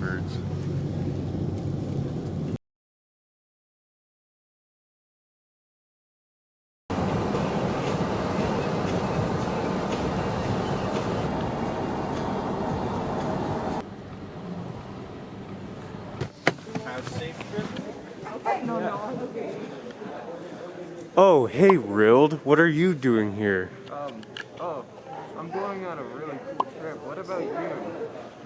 birds. Oh, hey, Rild. What are you doing here? Um, oh, I'm going on a really cool trip. What about you?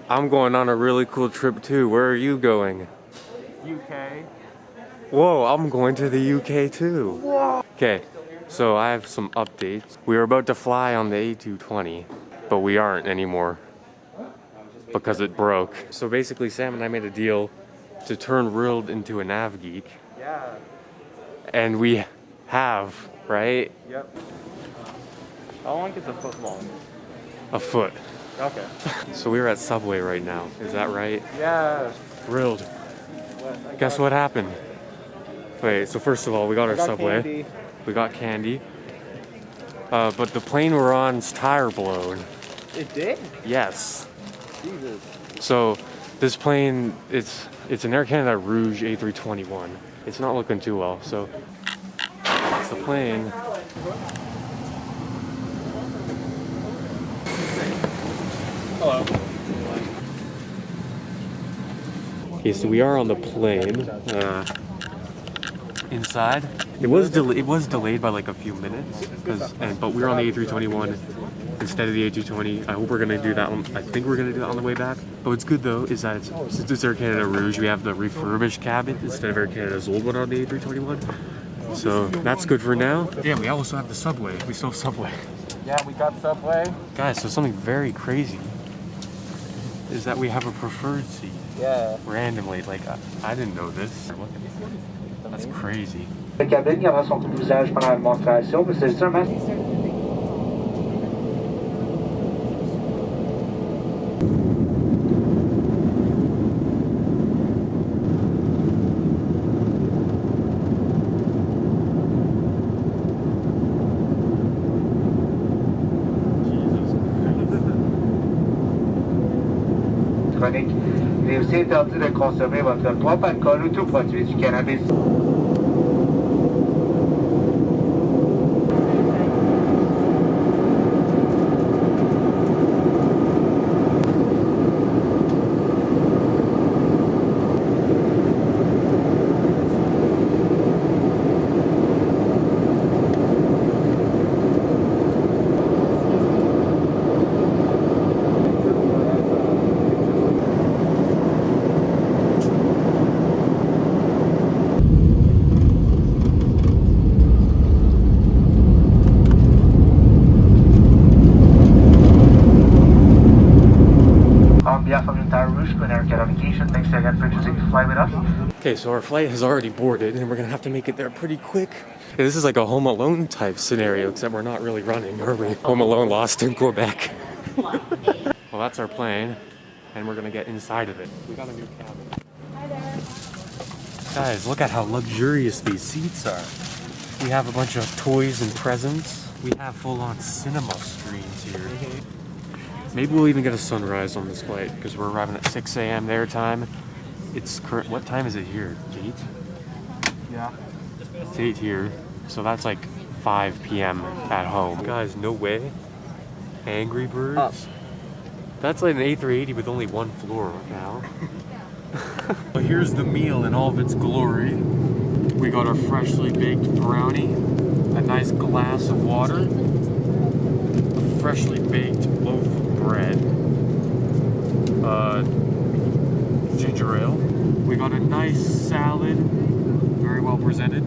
I'm going on a really cool trip too. Where are you going? UK? Whoa, I'm going to the UK too. Okay, so I have some updates. We were about to fly on the A220, but we aren't anymore because it broke. So basically, Sam and I made a deal to turn Rild into an AvGeek, Yeah. and we have, right? Yep. How long is a foot long? A foot. Okay. So we're at Subway right now. Is that right? Yeah. What? Guess what happened? Wait, so first of all, we got I our got Subway. candy. We got candy. Uh, but the plane we're on's tire blown. It did? Yes. Jesus. So this plane, it's it's an Air Canada Rouge A321. It's not looking too well. So it's the plane. Okay, so we are on the plane. Uh, inside, it was del- it was delayed by like a few minutes, cause and but we were on the A321 instead of the A220. I hope we're gonna do that one. I think we're gonna do that on the way back. But what's good though is that it's, since it's Air Canada Rouge, we have the refurbished cabin instead of Air Canada's old one on the A321. So that's good for now. Yeah, we also have the subway. We still have subway. Yeah, we got Subway. Guys, so something very crazy is that we have a preferred seat Yeah. randomly. Like I, I didn't know this. Look at this. That's crazy. La cabine gardera son usage pendant la démonstration, mais c'est seulement chronique. Il est aussi interdit de consommer votre propre alcool ou tout produit du cannabis. Okay, so our flight has already boarded and we're gonna have to make it there pretty quick. Yeah, this is like a Home Alone type scenario, except we're not really running, are we? Home Alone lost in Quebec. well, that's our plane, and we're gonna get inside of it. We got a new cabin. Hi there. Guys, look at how luxurious these seats are. We have a bunch of toys and presents. We have full-on cinema screens here. Mm-hmm. Maybe we'll even get a sunrise on this flight because we're arriving at 6 a.m. their time. It's current. What time is it here? Eight. Yeah. It's eight here, so that's like 5 p.m. at home. Guys, no way. Angry Birds. Up. That's like an A380 with only one floor now. But here's the meal in all of its glory. We got our freshly baked brownie, a nice glass of water, a freshly baked loaf of bread, uh, ginger ale. We got a nice salad, very well presented.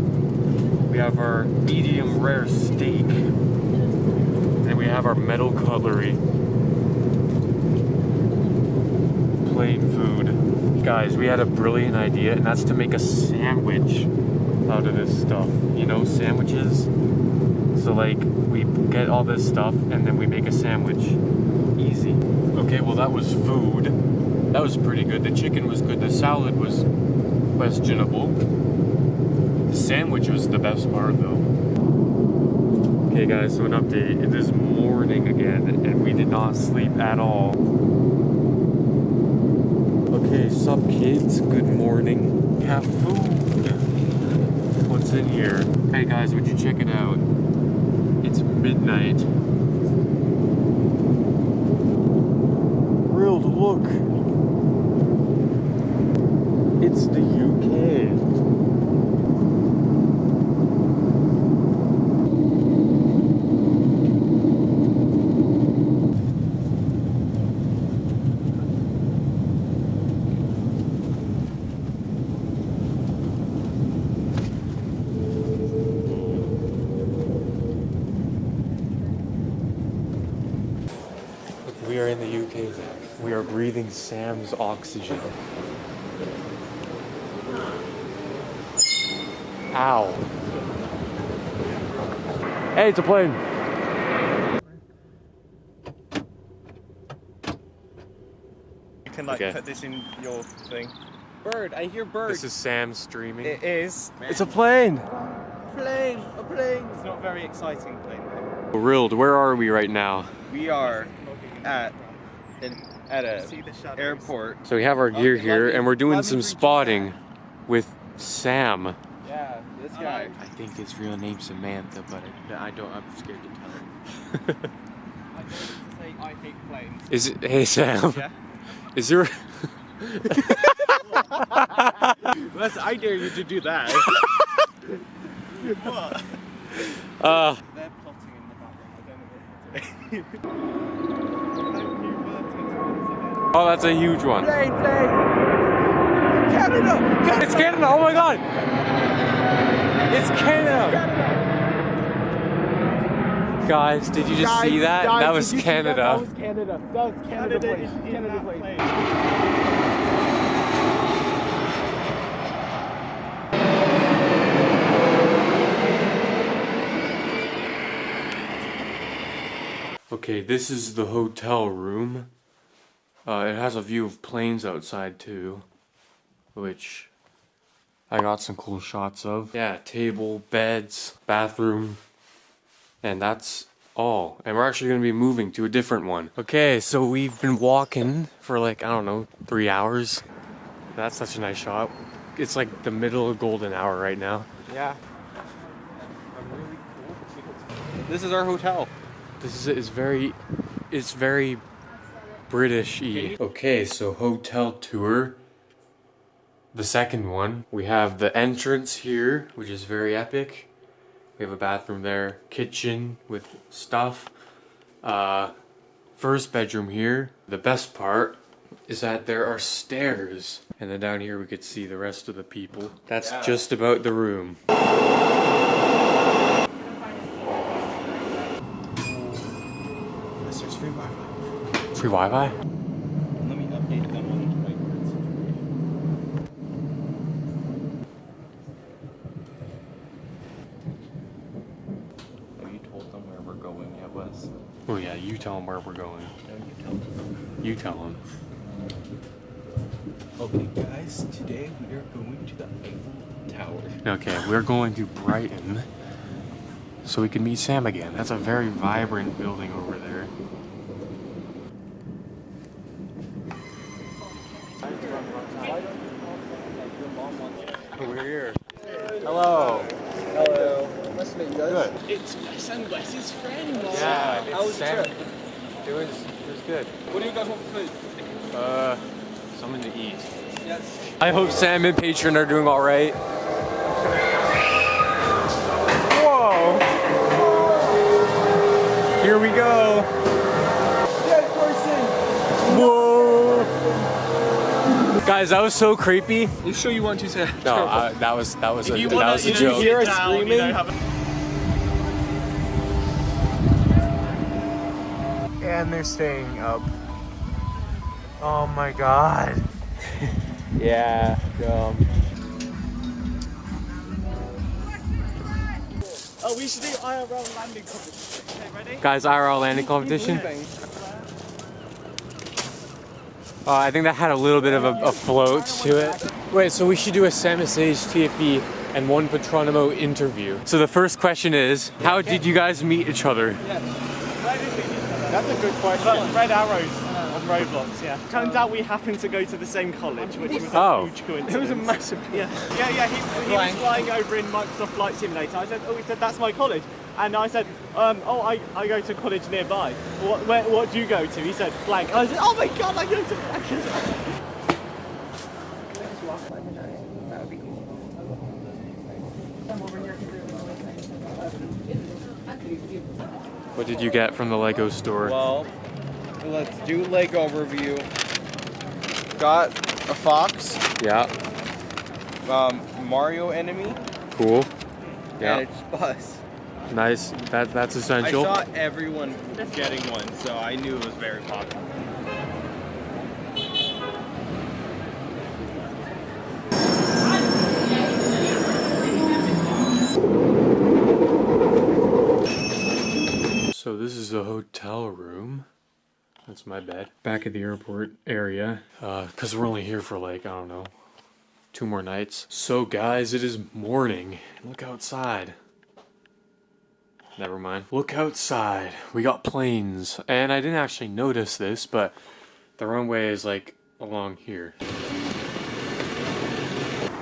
We have our medium rare steak, and we have our metal cutlery. Plain food. Guys, we had a brilliant idea, and that's to make a sandwich out of this stuff. You know, sandwiches. So, like, we get all this stuff, and then we make a sandwich. Easy. Okay, well, that was food. That was pretty good. The chicken was good. The salad was questionable. The sandwich was the best part, though. Okay, guys, so an update. It is morning again, and we did not sleep at all. Okay, so kids, good morning. Have food. What's in here? Hey guys, would you check it out? It's midnight. Real to look. It's the UK. We are in the UK. We are breathing Sam's oxygen. Ow. Hey, it's a plane. You can like Okay. put this in your thing. Bird, I hear bird. This is Sam streaming. it is. It's a plane. plane, a plane. It's not very exciting plane. Rilled, where are we right now? We are at an at a airport. So we have our gear Okay, here me- and we're doing some spotting with Sam. Yeah, this guy. I think his real name's Samantha, but I, I don't. I'm scared to tell him. I I hate planes. Is it, hey Sam, Yeah. is there, Unless I dare you to do that. what? uh, They're plotting in the background. I don't know what they're doing. Oh that's a huge one. Plane, plane. Canada. It's Canada, oh my god! It's Canada! Guys, did you just see that? that was Canada. Canada. That was Canada, plane. Canada plane. Okay, this is the hotel room. Uh, it has a view of planes outside too, which I got some cool shots of. Yeah, table, beds, bathroom, and that's all. And we're actually gonna be moving to a different one. Okay, so we've been walking for like, I don't know, three hours. That's such a nice shot. It's like the middle of golden hour right now. Yeah. This is our hotel. This is is very, it's very British-y. Okay, so hotel tour. The second one, we have the entrance here, which is very epic. We have a bathroom there, kitchen with stuff. Uh, first bedroom here. The best part is that there are stairs. And then down here we could see the rest of the people. That's just about the room. This is free Wi-Fi. Free Wi-Fi? Let me update them on my words. Have you told them where we're going yet, oh, Wes? Oh yeah, you tell them where we're going. No, you tell them. You tell them. Okay, guys, today we are going to the Eiffel Tower. Okay, we're going to Brighton so we can meet Sam again. That's a very vibrant building over there. We're here. Hello. Hello. Nice to meet you guys. Good. It's Wes Wes's friend. Yeah, How was the trip? It was it was good. What do you guys want for food? Uh, something to eat. Yes. I hope Sam and Patron are doing all right. Whoa! Here we go. Dead person. Whoa! Guys, that was so creepy. You sure you want to say? No, uh, that was that was a, If you that wanna, was a you know, joke. sit hear us down, you screaming? know, have a- And they're staying up. Oh my god. Yeah. Um, Oh, we should do IRL landing competition. Okay, ready? guys, IRL landing competition. Uh, I think that had a little bit of a, a float to it. Wait, so we should do a Samusage TFE and one Patronimo interview. So the first question is, how did you guys meet each other? That's a good question. Red arrows. On Roblox, yeah. Turns out we happened to go to the same college, which was a Oh. huge coincidence. It was a massive. Yeah, yeah, yeah. He, he was flying over in Microsoft Flight Simulator. I said, oh, he said that's my college, and I said, um, oh, I, I go to college nearby. What, where, what do you go to? He said, blank. I said, oh my god, I go to blank. What did you get from the Lego store? Well, let's do Lego overview. Got a fox, yeah, um, Mario enemy, cool. and Yeah, it's Buzz. nice. That that's essential. I saw everyone getting one, so I knew it was very popular. So this is a hotel room. That's my bed. Back at the airport area. Uh, cause we're only here for like, I don't know, two more nights. So guys, it is morning. Look outside. Never mind. Look outside. We got planes. And I didn't actually notice this, but the runway is like along here.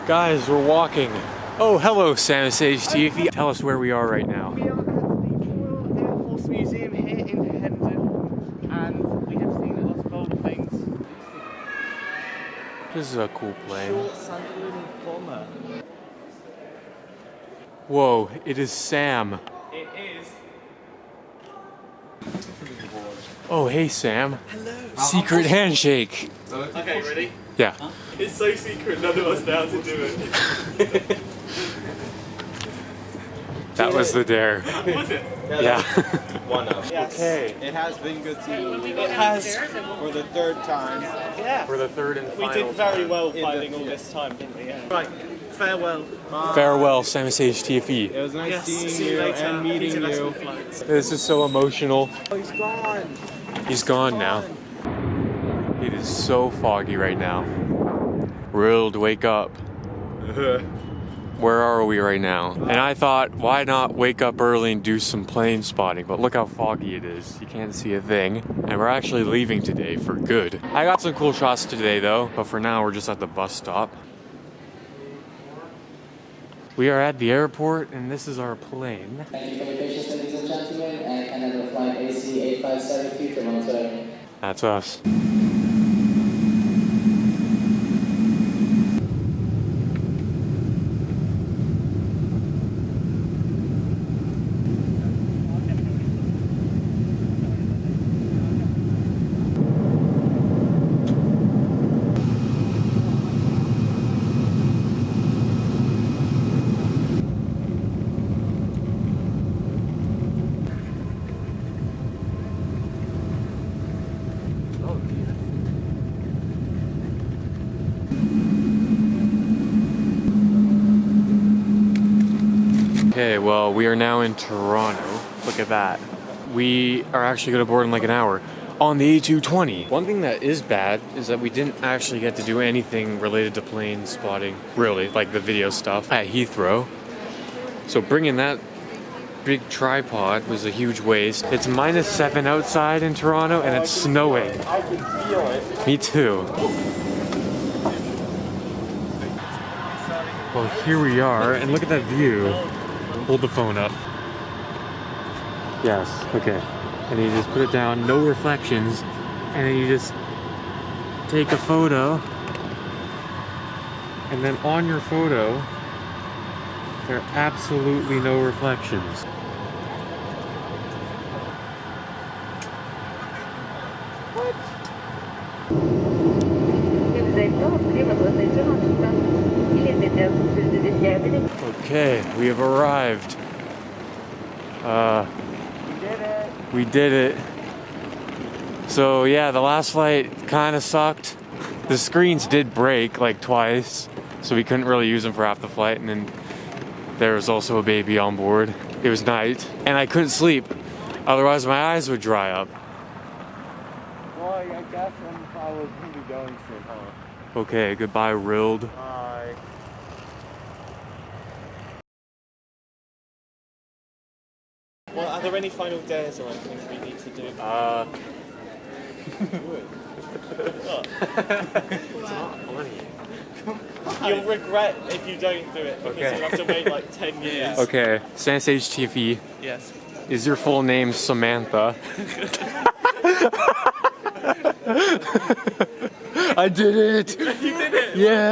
Guys, we're walking. Oh, hello, Samus HTV. Tell us where we are right now. We are at the Royal Air Force Museum here in Hendon, and we have seen a lot of old planes. This is a cool plane. Short Sunderland bomber. Whoa, it is Sam. It is. Oh, hey, Sam. Hello. Secret handshake. Okay, ready? Yeah. It's so secret, none of us know how to do it. That was the dare. Was it? Yeah. One of. Yes. okay. It has been good seeing you It has. for the third time. Yeah. For the third and We final did very time. well the- finding all yeah. this time, didn't we? Yeah. Right. Farewell. Farewell, Samus HTFE. It was nice Yes. seeing See you you later. and meeting Peter you. This is so emotional. Oh, he's gone. He's gone now. It is so foggy right now. Rilled, wake up. Where are we right now? And I thought, why not wake up early and do some plane spotting? But look how foggy it is. You can't see a thing. And we're actually leaving today for good. I got some cool shots today though, but for now we're just at the bus stop. We are at the airport and this is our plane. Thank you for your patience, ladies and gentlemen, Air Canada Flight AC 8572 to Montreal. That's us. Okay, well, we are now in Toronto. Look at that. We are actually going to board in like an hour on the A220. One thing that is bad is that we didn't actually get to do anything related to plane spotting, really, like the video stuff at Heathrow. So bringing that big tripod was a huge waste. It's minus seven outside in Toronto and it's snowing. I can feel it. Me too. Well, here we are, and look at that view. Hold the phone up. Yes, okay. And you just put it down, no reflections, and then you just take a photo. And then on your photo, there are absolutely no reflections. Okay, we have arrived. Uh, We did it. we did it. So yeah, the last flight kind of sucked. The screens did break like twice, so we couldn't really use them for half the flight. And then there was also a baby on board. It was night, and I couldn't sleep. Otherwise, my eyes would dry up. Well, I guess I'm, really going to, huh? Okay, goodbye, Rilled. Bye. Well, are there any final dares or anything we need to do? Uh, You'll regret if you don't do it because Okay. you'll have to wait like 10 years. Okay, Sans TV. Yes. Is your full name Samantha? I did it! You did it! Yeah!